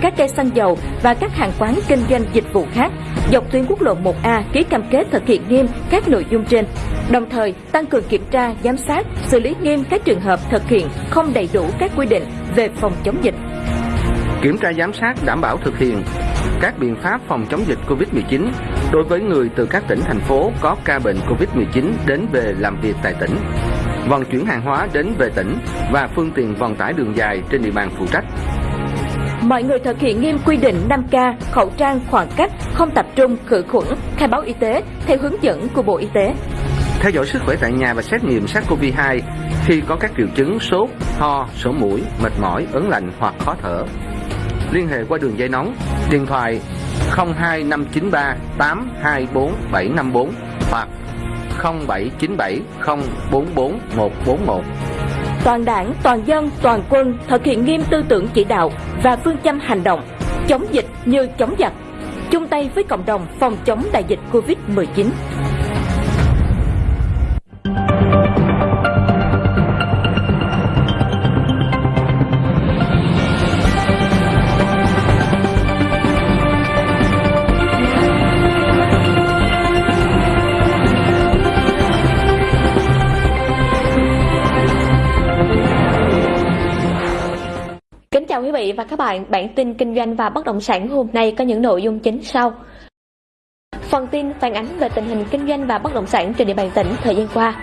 các cây xăng dầu và các hàng quán kinh doanh dịch vụ khác dọc tuyến quốc lộ 1A ký cam kết thực hiện nghiêm các nội dung trên. Đồng thời tăng cường kiểm tra, giám sát, xử lý nghiêm các trường hợp thực hiện không đầy đủ các quy định về phòng chống dịch. Kiểm tra giám sát đảm bảo thực hiện các biện pháp phòng chống dịch COVID-19 đối với người từ các tỉnh thành phố có ca bệnh COVID-19 đến về làm việc tại tỉnh, vận chuyển hàng hóa đến về tỉnh và phương tiện vận tải đường dài trên địa bàn phụ trách. Mọi người thực hiện nghiêm quy định 5K, khẩu trang, khoảng cách, không tập trung, khử khuẩn, khai báo y tế theo hướng dẫn của Bộ Y tế. Theo dõi sức khỏe tại nhà và xét nghiệm SARS-CoV-2 khi có các triệu chứng sốt, ho, sổ mũi, mệt mỏi, ớn lạnh hoặc khó thở. Liên hệ qua đường dây nóng, điện thoại 02593 824 754 hoặc 0797 044 141. Toàn đảng, toàn dân, toàn quân thực hiện nghiêm tư tưởng chỉ đạo và phương châm hành động, chống dịch như chống giặc, chung tay với cộng đồng phòng chống đại dịch Covid-19. Chào quý vị và các bạn, bản tin kinh doanh và bất động sản hôm nay có những nội dung chính sau. Phần tin phản ánh về tình hình kinh doanh và bất động sản trên địa bàn tỉnh thời gian qua.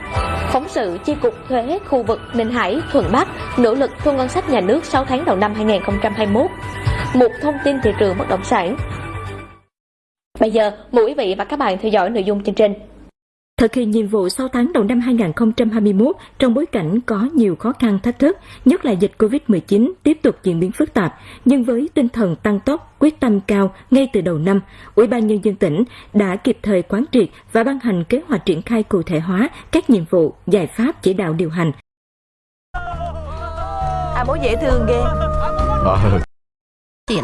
Phóng sự chi cục thuế khu vực Ninh Hải, Thuận Bắc nỗ lực thu ngân sách nhà nước 6 tháng đầu năm 2021. Một thông tin thị trường bất động sản. Bây giờ, mời quý vị và các bạn theo dõi nội dung chương trình. Thực hiện nhiệm vụ 6 tháng đầu năm 2021 trong bối cảnh có nhiều khó khăn thách thức, nhất là dịch COVID-19 tiếp tục diễn biến phức tạp, nhưng với tinh thần tăng tốc, quyết tâm cao ngay từ đầu năm, Ủy ban Nhân dân tỉnh đã kịp thời quán triệt và ban hành kế hoạch triển khai cụ thể hóa các nhiệm vụ, giải pháp chỉ đạo điều hành. À bố dễ thương ghê Chuyện